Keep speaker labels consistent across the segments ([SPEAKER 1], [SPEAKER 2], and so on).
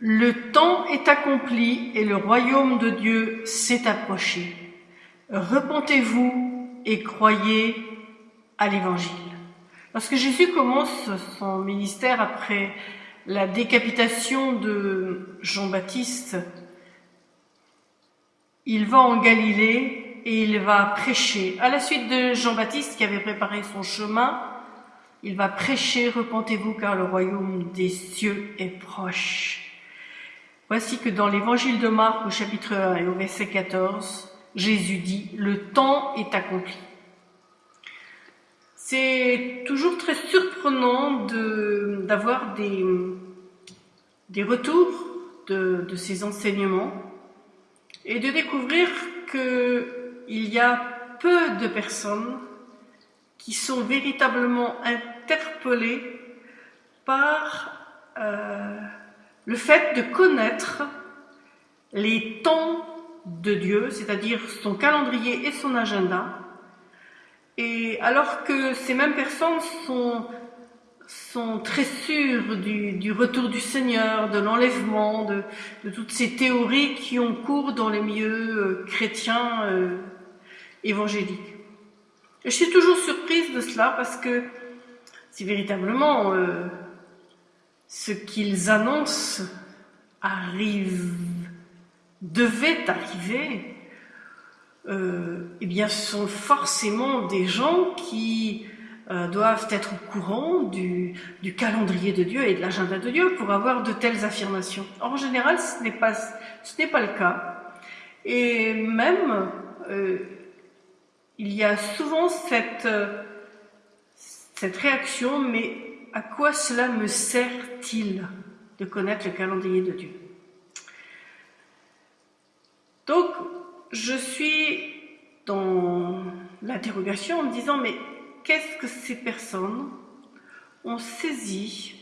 [SPEAKER 1] Le temps est accompli et le royaume de Dieu s'est approché. Repentez-vous et croyez à l'évangile. Lorsque Jésus commence son ministère après la décapitation de Jean-Baptiste, il va en Galilée et il va prêcher. À la suite de Jean-Baptiste qui avait préparé son chemin, il va prêcher, repentez-vous car le royaume des cieux est proche. Voici que dans l'évangile de Marc au chapitre 1 et au verset 14, Jésus dit, le temps est accompli. C'est toujours très surprenant d'avoir des, retours de, de, ces enseignements et de découvrir qu'il y a peu de personnes qui sont véritablement interpellées par euh, le fait de connaître les temps de Dieu, c'est-à-dire son calendrier et son agenda, et alors que ces mêmes personnes sont, très sûres du, retour du Seigneur, de l'enlèvement, de, toutes ces théories qui ont cours dans les milieux euh, chrétiens euh, évangéliques. Je suis toujours surprise de cela parce que si véritablement euh, ce qu'ils annoncent arrive, devait arriver, euh, eh bien, ce sont forcément des gens qui euh, doivent être au courant du, calendrier de Dieu et de l'agenda de Dieu pour avoir de telles affirmations. en général, ce n'est pas, ce n'est pas le cas. Et même, euh, il y a souvent cette, cette réaction, mais à quoi cela me sert-il de connaître le calendrier de Dieu? Donc, je suis dans l'interrogation en me disant, mais qu'est-ce que ces personnes ont saisi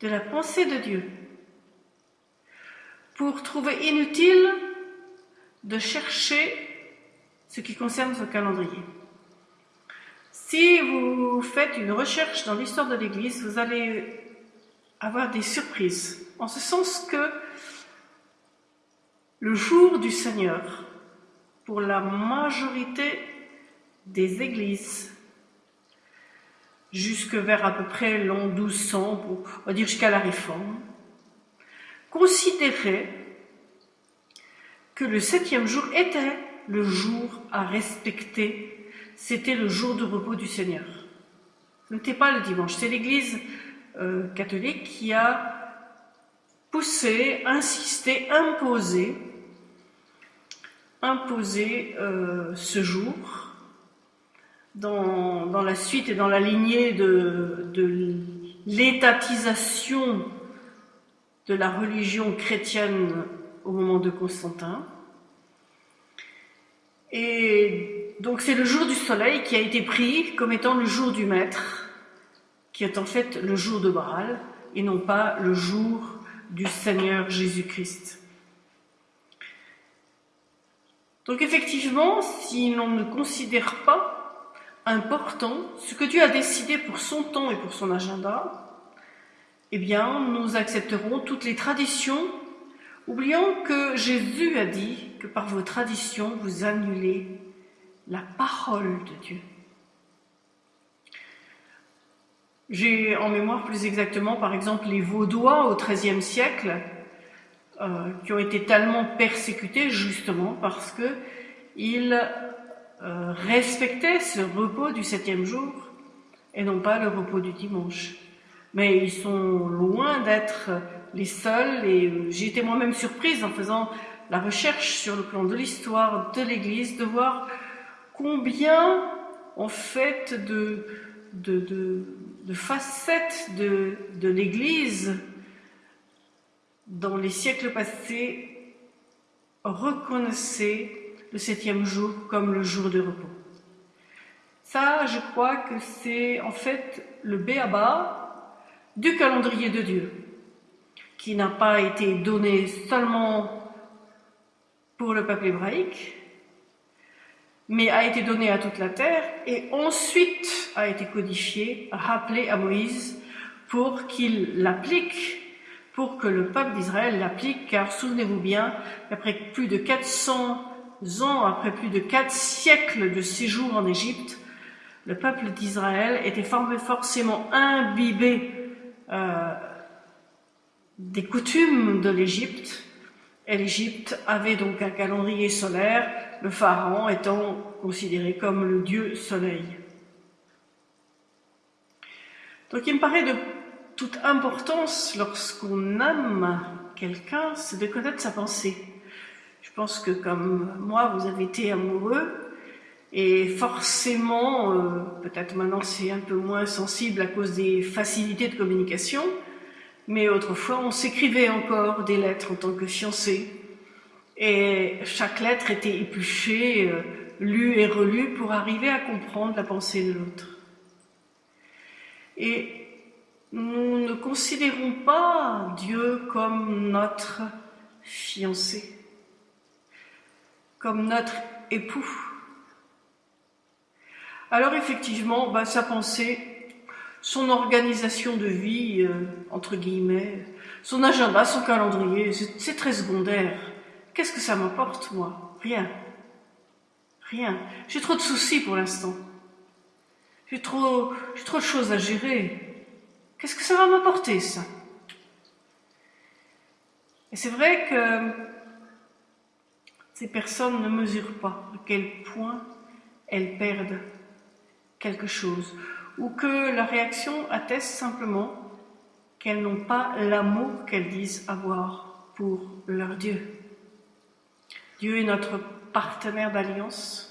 [SPEAKER 1] de la pensée de Dieu pour trouver inutile de chercher ce qui concerne ce calendrier? Si vous faites une recherche dans l'histoire de l'Église, vous allez avoir des surprises, en ce sens que le jour du Seigneur, pour la majorité des églises, jusque vers à peu près l'an 1200, on va dire jusqu'à la Réforme, considérait que le septième jour était le jour à respecter c'était le jour de repos du Seigneur. Ce n'était pas le dimanche, c'est l'Église euh, catholique qui a poussé, insisté, imposé, imposé euh, ce jour dans, la suite et dans la lignée de, de l'étatisation de la religion chrétienne au moment de Constantin. Et donc c'est le jour du soleil qui a été pris comme étant le jour du maître, qui est en fait le jour de Baal, et non pas le jour du Seigneur Jésus-Christ. Donc effectivement, si l'on ne considère pas important ce que Dieu a décidé pour son temps et pour son agenda, eh bien, nous accepterons toutes les traditions, oubliant que Jésus a dit que par vos traditions, vous annulez la parole de Dieu. J'ai en mémoire plus exactement, par exemple, les Vaudois au XIIIe siècle, euh, qui ont été tellement persécutés justement parce que ils euh, respectaient ce repos du septième jour et non pas le repos du dimanche. Mais ils sont loin d'être les seuls et j'ai été moi-même surprise en faisant la recherche sur le plan de l'histoire de l'Église de voir combien en fait de, facettes de, de l'Église dans les siècles passés reconnaissaient le septième jour comme le jour de repos. Ça, je crois que c'est en fait le béaba du calendrier de Dieu, qui n'a pas été donné seulement pour le peuple hébraïque, mais a été donné à toute la terre et ensuite a été codifié, rappelé à Moïse pour qu'il l'applique pour que le peuple d'Israël l'applique, car souvenez-vous bien, après plus de 400 ans, après plus de 4 siècles de séjour en Égypte, le peuple d'Israël était forcément imbibé euh, des coutumes de l'Égypte, l'Égypte avait donc un calendrier solaire, le pharaon étant considéré comme le dieu soleil. Donc il me paraît de toute importance lorsqu'on aime quelqu'un, c'est de connaître sa pensée. Je pense que comme moi, vous avez été amoureux, et forcément, euh, peut-être maintenant c'est un peu moins sensible à cause des facilités de communication, mais autrefois on s'écrivait encore des lettres en tant que fiancé. Et chaque lettre était épluchée, euh, lue et relue pour arriver à comprendre la pensée de l'autre. Et nous ne considérons pas Dieu comme notre fiancé, comme notre époux. Alors effectivement, bah, sa pensée, son organisation de vie, euh, entre guillemets, son agenda, son calendrier, c'est très secondaire. Qu'est-ce que ça m'apporte, moi? Rien. Rien. J'ai trop de soucis pour l'instant. J'ai trop, trop de choses à gérer. Qu'est-ce que ça va m'apporter, ça? Et c'est vrai que ces personnes ne mesurent pas à quel point elles perdent quelque chose, ou que la réaction atteste simplement qu'elles n'ont pas l'amour qu'elles disent avoir pour leur Dieu. Dieu est notre partenaire d'alliance,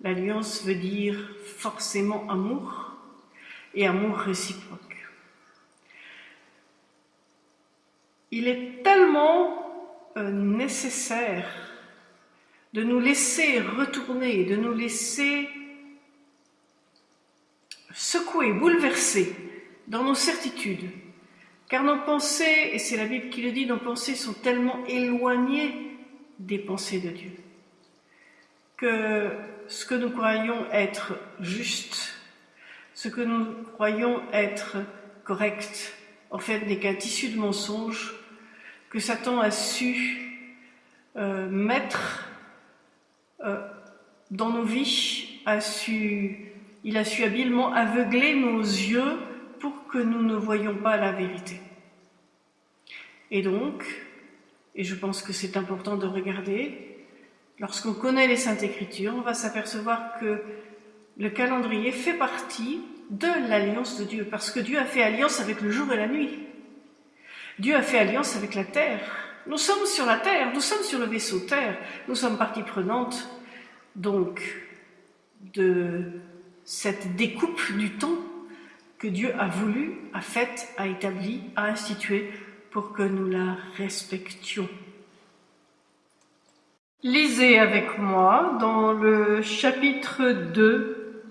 [SPEAKER 1] L'alliance veut dire forcément amour et amour réciproque. Il est tellement euh, nécessaire de nous laisser retourner, de nous laisser secouer, bouleverser dans nos certitudes, car nos pensées, et c'est la Bible qui le dit, nos pensées sont tellement éloignées des pensées de Dieu, que ce que nous croyons être juste, ce que nous croyons être correct, en fait n'est qu'un tissu de mensonges que Satan a su euh, mettre euh, dans nos vies, a su, il a su habilement aveugler nos yeux pour que nous ne voyions pas la vérité. Et donc, et je pense que c'est important de regarder, Lorsqu'on connaît les Saintes Écritures, on va s'apercevoir que le calendrier fait partie de l'alliance de Dieu, parce que Dieu a fait alliance avec le jour et la nuit. Dieu a fait alliance avec la terre. Nous sommes sur la terre, nous sommes sur le vaisseau terre, nous sommes partie prenante, donc, de cette découpe du temps que Dieu a voulu, a faite, a établi, a institué pour que nous la respections. Lisez avec moi dans le chapitre 2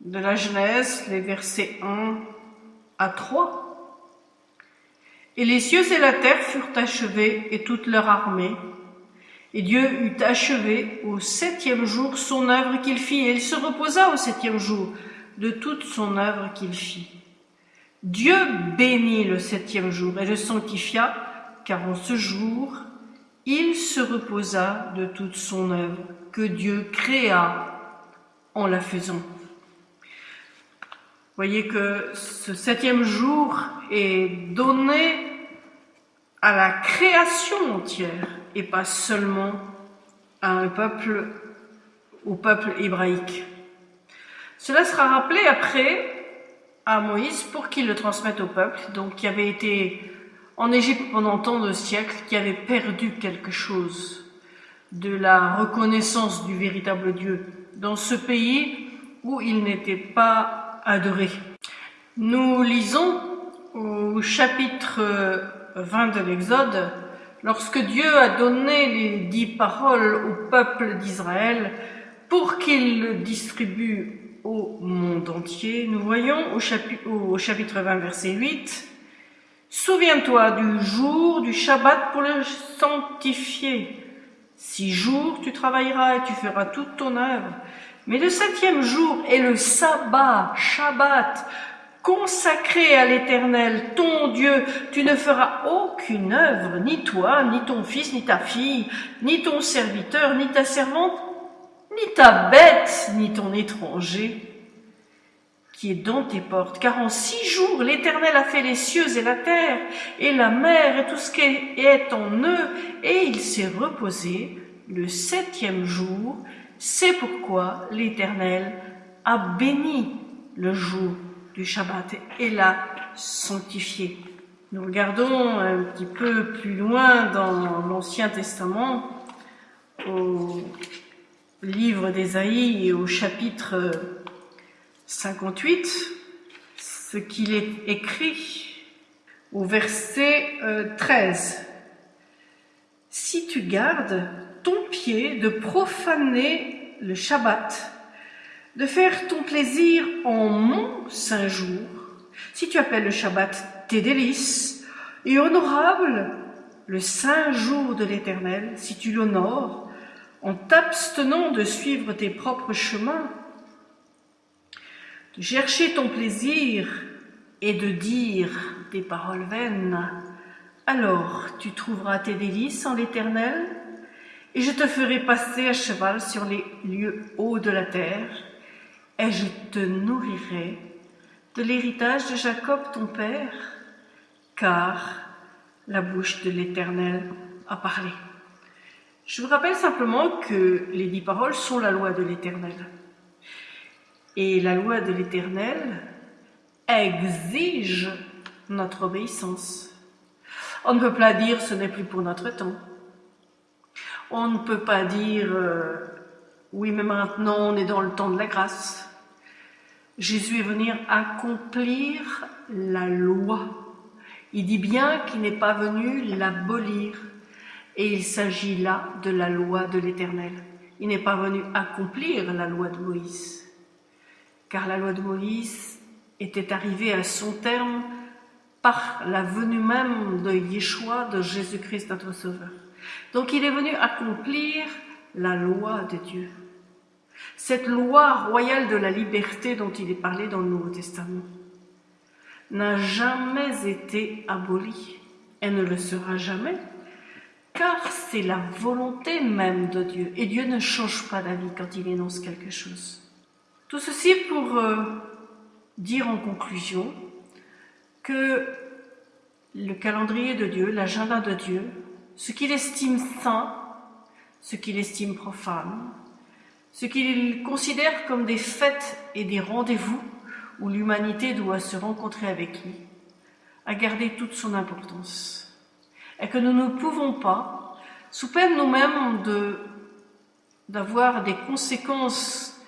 [SPEAKER 1] de la Genèse, les versets 1 à 3. Et les cieux et la terre furent achevés et toute leur armée. Et Dieu eut achevé au septième jour son œuvre qu'il fit, et il se reposa au septième jour de toute son œuvre qu'il fit. Dieu bénit le septième jour et le sanctifia, car en ce jour il se reposa de toute son œuvre que Dieu créa en la faisant. Voyez que ce septième jour est donné à la création entière et pas seulement à un peuple, au peuple hébraïque. Cela sera rappelé après à Moïse pour qu'il le transmette au peuple, donc qui avait été en Égypte pendant tant de siècles qui avait perdu quelque chose de la reconnaissance du véritable Dieu dans ce pays où il n'était pas adoré. Nous lisons au chapitre 20 de l'Exode, lorsque Dieu a donné les dix paroles au peuple d'Israël pour qu'il le distribue au monde entier, nous voyons au chapitre, au chapitre 20 verset 8, Souviens-toi du jour du Shabbat pour le sanctifier. Six jours tu travailleras et tu feras toute ton œuvre. Mais le septième jour est le sabbat, Shabbat, consacré à l'Éternel, ton Dieu, tu ne feras aucune œuvre, ni toi, ni ton fils, ni ta fille, ni ton serviteur, ni ta servante, ni ta bête, ni ton étranger qui est dans tes portes. Car en six jours, l'Éternel a fait les cieux et la terre, et la mer, et tout ce qui est en eux, et il s'est reposé le septième jour. C'est pourquoi l'Éternel a béni le jour du Shabbat et l'a sanctifié. Nous regardons un petit peu plus loin dans l'Ancien Testament, au livre d'Ésaïe et au chapitre 58, ce qu'il est écrit au verset 13. Euh, si tu gardes ton pied de profaner le Shabbat, de faire ton plaisir en mon saint jour, si tu appelles le Shabbat tes délices, et honorable le saint jour de l'Éternel, si tu l'honores, en t'abstenant de suivre tes propres chemins, de chercher ton plaisir et de dire des paroles vaines, alors tu trouveras tes délices en l'Éternel, et je te ferai passer à cheval sur les lieux hauts de la terre, et je te nourrirai de l'héritage de Jacob ton père, car la bouche de l'Éternel a parlé. Je vous rappelle simplement que les dix paroles sont la loi de l'Éternel. Et la loi de l'Éternel exige notre obéissance. On ne peut pas dire ce n'est plus pour notre temps. On ne peut pas dire euh, oui mais maintenant on est dans le temps de la grâce. Jésus est venu accomplir la loi. Il dit bien qu'il n'est pas venu l'abolir. Et il s'agit là de la loi de l'Éternel. Il n'est pas venu accomplir la loi de Moïse car la loi de Moïse était arrivée à son terme par la venue même de Yeshua, de Jésus-Christ notre Sauveur. Donc il est venu accomplir la loi de Dieu. Cette loi royale de la liberté dont il est parlé dans le Nouveau Testament n'a jamais été abolie. Elle ne le sera jamais, car c'est la volonté même de Dieu. Et Dieu ne change pas d'avis quand il énonce quelque chose. Tout ceci pour euh, dire en conclusion que le calendrier de Dieu, l'agenda de Dieu, ce qu'il estime saint, ce qu'il estime profane, ce qu'il considère comme des fêtes et des rendez-vous où l'humanité doit se rencontrer avec lui, a gardé toute son importance. Et que nous ne pouvons pas, sous peine nous-mêmes d'avoir des conséquences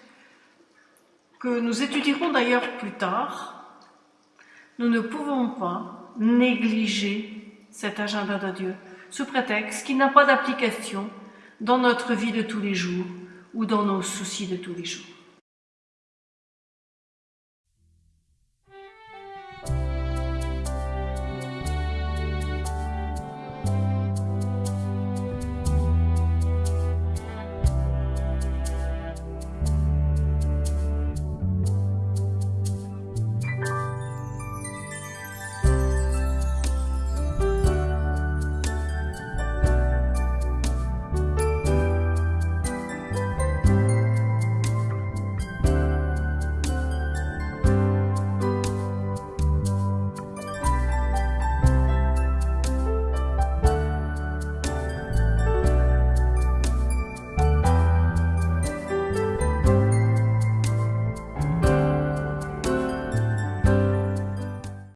[SPEAKER 1] que nous étudierons d'ailleurs plus tard, nous ne pouvons pas négliger cet agenda de Dieu sous prétexte qu'il n'a pas d'application dans notre vie de tous les jours ou dans nos soucis de tous les jours.